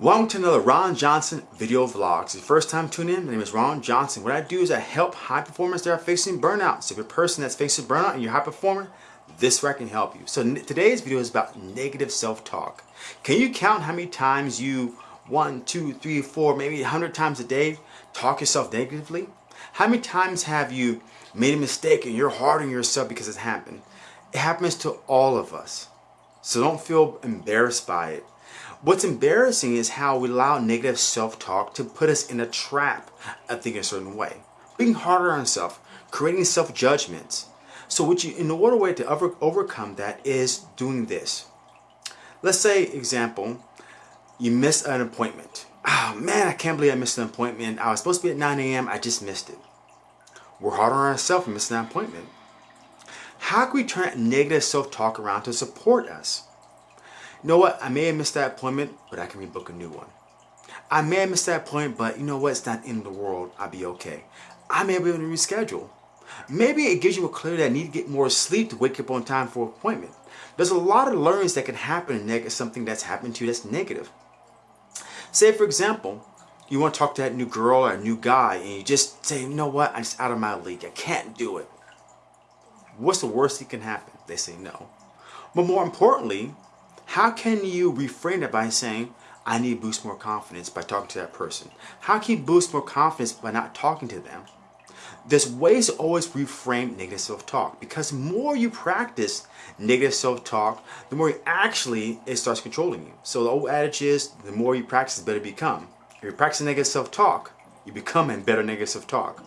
Welcome to another Ron Johnson video vlog. It's the first time tuning in, my name is Ron Johnson. What I do is I help high performers that are facing burnout. So if you're a person that's facing burnout and you're a high performer, this where I can help you. So today's video is about negative self-talk. Can you count how many times you, one, two, three, four, maybe a hundred times a day, talk yourself negatively? How many times have you made a mistake and you're hard on yourself because it's happened? It happens to all of us. So don't feel embarrassed by it. What's embarrassing is how we allow negative self-talk to put us in a trap of thinking a certain way. Being harder on ourselves, creating self-judgments. So what you, in order way to over, overcome that is doing this. Let's say, example, you miss an appointment. Oh man, I can't believe I missed an appointment. I was supposed to be at 9 a.m. I just missed it. We're hard on ourselves for missing that appointment. How can we turn negative self-talk around to support us? You know what? I may have missed that appointment, but I can rebook a new one. I may have missed that appointment, but you know what? It's not in the world. I'll be okay. I may be able to reschedule. Maybe it gives you a clue that I need to get more sleep to wake up on time for appointment. There's a lot of learnings that can happen negative, something that's happened to you that's negative. Say, for example, you want to talk to that new girl or new guy, and you just say, you know what? I'm just out of my league. I can't do it. What's the worst that can happen? They say no. But more importantly, how can you reframe it by saying, I need to boost more confidence by talking to that person? How can you boost more confidence by not talking to them? There's ways to always reframe negative self-talk because more you practice negative self-talk, the more actually it starts controlling you. So the old adage is, the more you practice, the better you become. If you practice negative self-talk, you become a better negative self-talk.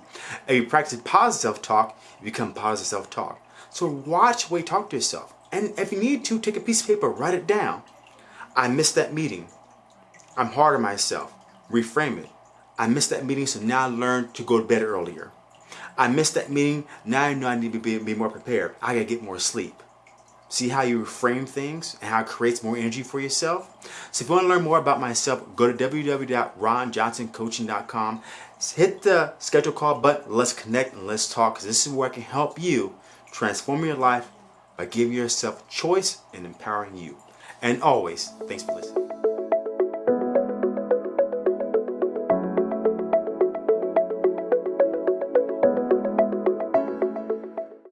If you practice positive self-talk, you become positive self-talk. So watch the way you talk to yourself. And if you need to, take a piece of paper, write it down. I missed that meeting. I'm hard on myself. Reframe it. I missed that meeting, so now I learn to go to bed earlier. I missed that meeting, now I know I need to be, be more prepared. I gotta get more sleep. See how you reframe things and how it creates more energy for yourself? So if you want to learn more about myself, go to www.ronjohnsoncoaching.com. Hit the schedule call button. Let's connect and let's talk because this is where I can help you transform your life by giving yourself choice and empowering you. And always, thanks for listening.